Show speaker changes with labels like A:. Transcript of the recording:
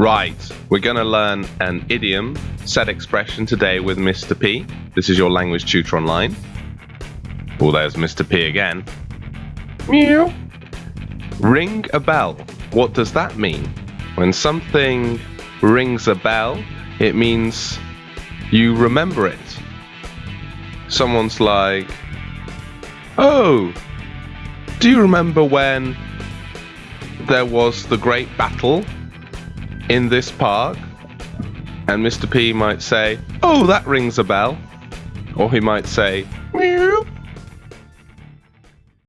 A: Right, we're going to learn an idiom set expression today with Mr. P. This is your language tutor online. Oh, there's Mr. P again. Meow. Ring a bell. What does that mean? When something rings a bell, it means you remember it. Someone's like, Oh, do you remember when there was the great battle in this park? And Mr. P might say, Oh, that rings a bell. Or he might say, Meow.